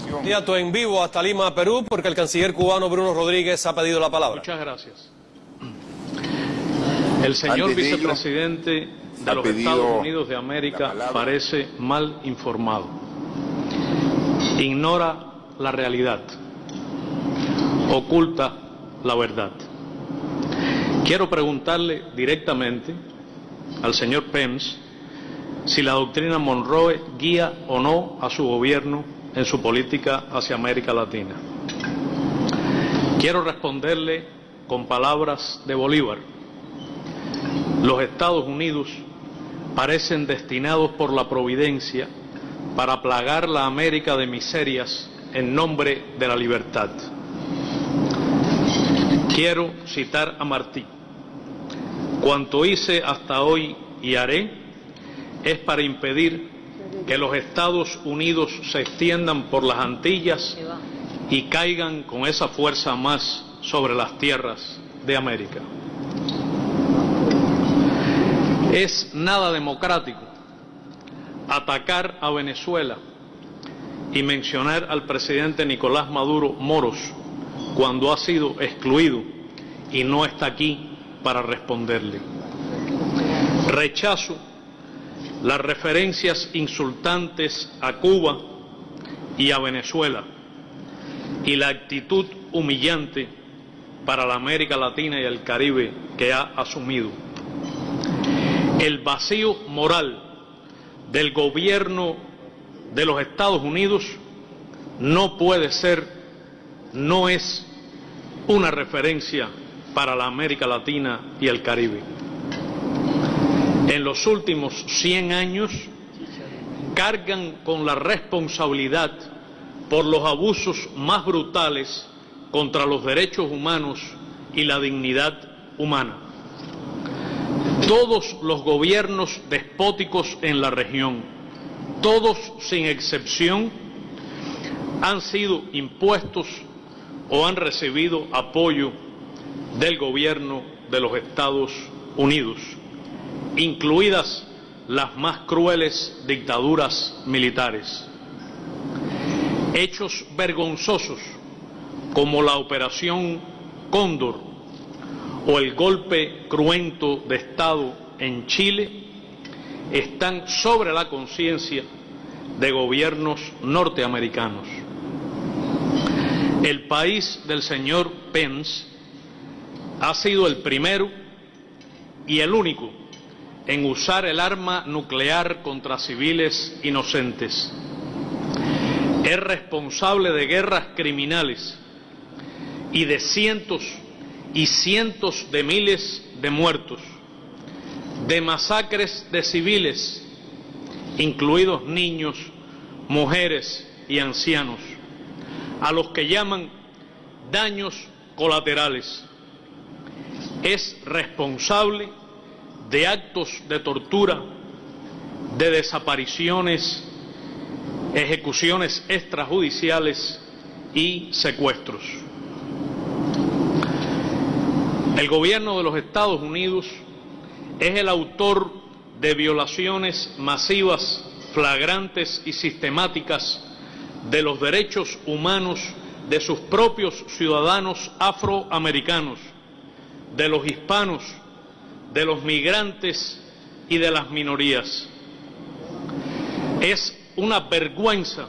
administración. Candidato en vivo hasta Lima, Perú, porque el canciller cubano Bruno Rodríguez ha pedido la palabra. Muchas gracias. El señor Antes de ello, vicepresidente de los Estados Unidos de América parece mal informado. Ignora la realidad. Oculta la verdad. Quiero preguntarle directamente al señor Pence si la doctrina Monroe guía o no a su gobierno en su política hacia América Latina. Quiero responderle con palabras de Bolívar. Los Estados Unidos parecen destinados por la providencia para plagar la América de miserias en nombre de la libertad. Quiero citar a Martí. Cuanto hice hasta hoy y haré es para impedir que los Estados Unidos se extiendan por las Antillas y caigan con esa fuerza más sobre las tierras de América. Es nada democrático atacar a Venezuela y mencionar al presidente Nicolás Maduro Moros cuando ha sido excluido y no está aquí para responderle. Rechazo las referencias insultantes a Cuba y a Venezuela y la actitud humillante para la América Latina y el Caribe que ha asumido. El vacío moral del gobierno de los Estados Unidos no puede ser, no es una referencia para la América Latina y el Caribe. En los últimos 100 años cargan con la responsabilidad por los abusos más brutales contra los derechos humanos y la dignidad humana. Todos los gobiernos despóticos en la región, todos sin excepción, han sido impuestos o han recibido apoyo del gobierno de los Estados Unidos, incluidas las más crueles dictaduras militares. Hechos vergonzosos como la Operación Cóndor o el golpe cruento de Estado en Chile están sobre la conciencia de gobiernos norteamericanos. El país del señor Pence ha sido el primero y el único en usar el arma nuclear contra civiles inocentes. Es responsable de guerras criminales y de cientos y cientos de miles de muertos, de masacres de civiles, incluidos niños, mujeres y ancianos, a los que llaman daños colaterales. Es responsable de actos de tortura, de desapariciones, ejecuciones extrajudiciales y secuestros. El gobierno de los Estados Unidos es el autor de violaciones masivas, flagrantes y sistemáticas de los derechos humanos de sus propios ciudadanos afroamericanos, de los hispanos, de los migrantes y de las minorías. Es una vergüenza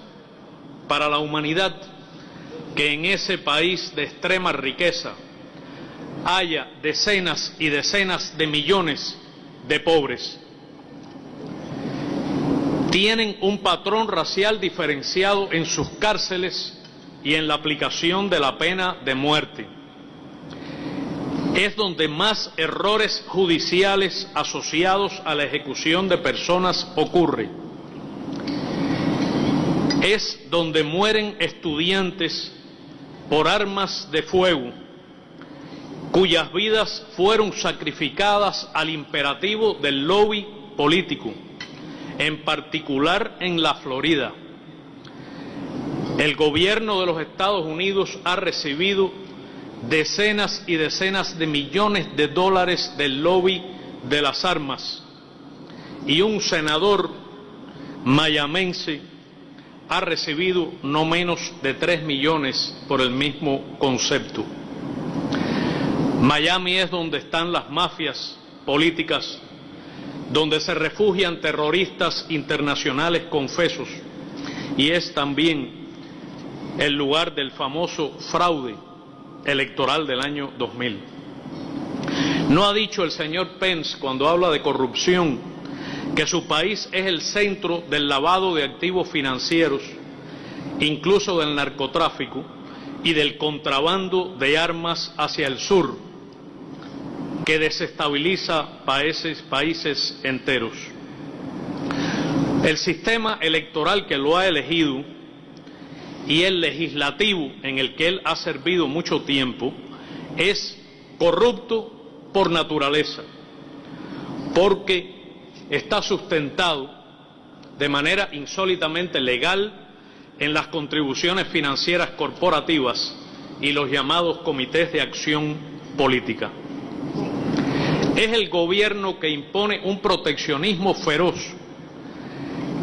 para la humanidad que en ese país de extrema riqueza haya decenas y decenas de millones de pobres. Tienen un patrón racial diferenciado en sus cárceles y en la aplicación de la pena de muerte. Es donde más errores judiciales asociados a la ejecución de personas ocurre. Es donde mueren estudiantes por armas de fuego cuyas vidas fueron sacrificadas al imperativo del lobby político, en particular en la Florida. El gobierno de los Estados Unidos ha recibido decenas y decenas de millones de dólares del lobby de las armas. Y un senador mayamense ha recibido no menos de 3 millones por el mismo concepto. Miami es donde están las mafias políticas, donde se refugian terroristas internacionales confesos. Y es también el lugar del famoso fraude electoral del año 2000. No ha dicho el señor Pence cuando habla de corrupción que su país es el centro del lavado de activos financieros, incluso del narcotráfico y del contrabando de armas hacia el sur, que desestabiliza países, países enteros. El sistema electoral que lo ha elegido y el legislativo en el que él ha servido mucho tiempo es corrupto por naturaleza, porque está sustentado de manera insólitamente legal en las contribuciones financieras corporativas y los llamados comités de acción política. Es el gobierno que impone un proteccionismo feroz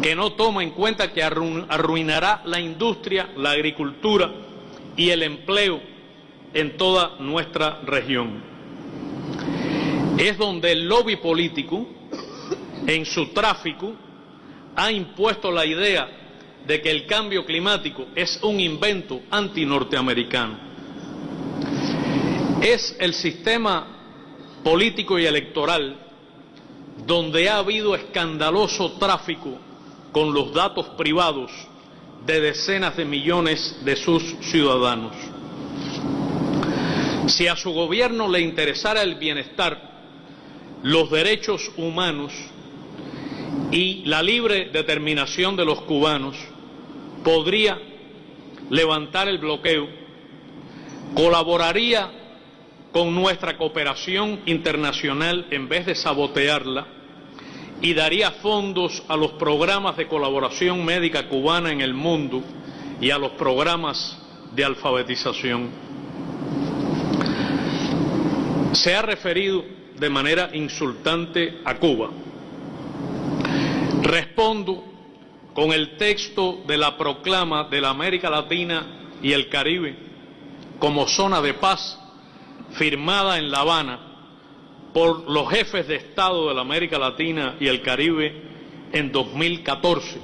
que no toma en cuenta que arruinará la industria, la agricultura y el empleo en toda nuestra región. Es donde el lobby político, en su tráfico, ha impuesto la idea de que el cambio climático es un invento antinorteamericano. Es el sistema político y electoral donde ha habido escandaloso tráfico con los datos privados de decenas de millones de sus ciudadanos. Si a su gobierno le interesara el bienestar, los derechos humanos y la libre determinación de los cubanos, podría levantar el bloqueo, colaboraría con nuestra cooperación internacional en vez de sabotearla, y daría fondos a los programas de colaboración médica cubana en el mundo y a los programas de alfabetización. Se ha referido de manera insultante a Cuba. Respondo con el texto de la proclama de la América Latina y el Caribe como zona de paz firmada en La Habana por los jefes de Estado de la América Latina y el Caribe en 2014,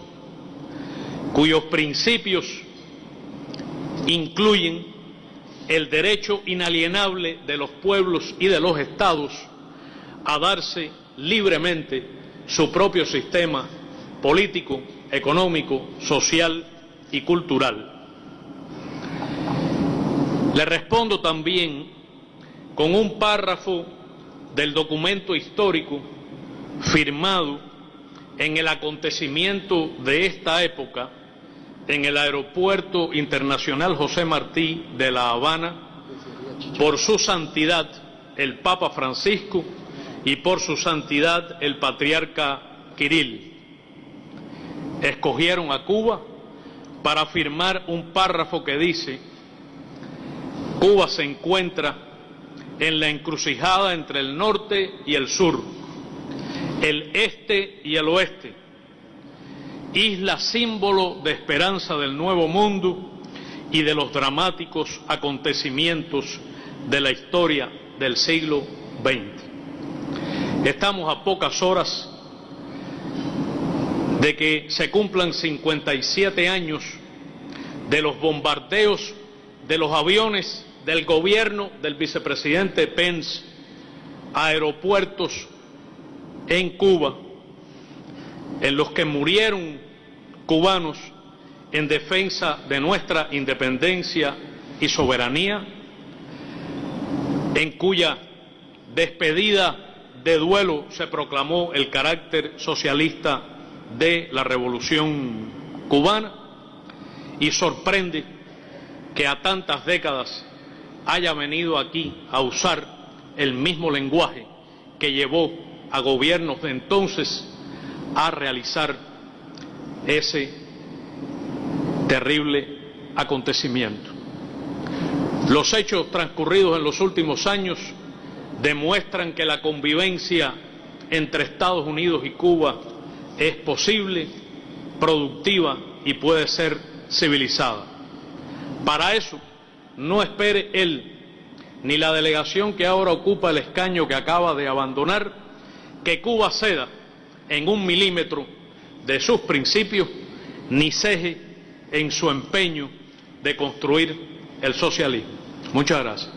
cuyos principios incluyen el derecho inalienable de los pueblos y de los estados a darse libremente su propio sistema político, económico, social y cultural. Le respondo también con un párrafo del documento histórico firmado en el acontecimiento de esta época en el Aeropuerto Internacional José Martí de La Habana por su santidad el Papa Francisco y por su santidad el Patriarca Kirill. Escogieron a Cuba para firmar un párrafo que dice, Cuba se encuentra en la encrucijada entre el norte y el sur, el este y el oeste, isla símbolo de esperanza del nuevo mundo y de los dramáticos acontecimientos de la historia del siglo XX. Estamos a pocas horas de que se cumplan 57 años de los bombardeos de los aviones del gobierno del vicepresidente Pence a aeropuertos en Cuba, en los que murieron cubanos en defensa de nuestra independencia y soberanía, en cuya despedida de duelo se proclamó el carácter socialista de la revolución cubana. Y sorprende que a tantas décadas haya venido aquí a usar el mismo lenguaje que llevó a gobiernos de entonces a realizar ese terrible acontecimiento. Los hechos transcurridos en los últimos años demuestran que la convivencia entre Estados Unidos y Cuba es posible, productiva y puede ser civilizada. Para eso, no espere él ni la delegación que ahora ocupa el escaño que acaba de abandonar que Cuba ceda en un milímetro de sus principios ni ceje en su empeño de construir el socialismo. Muchas gracias.